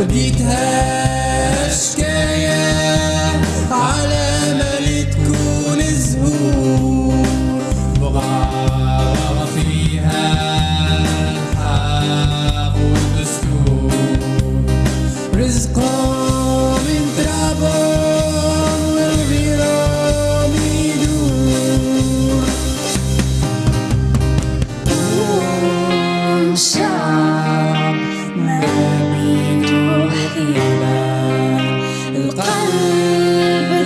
وديتها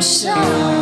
Sao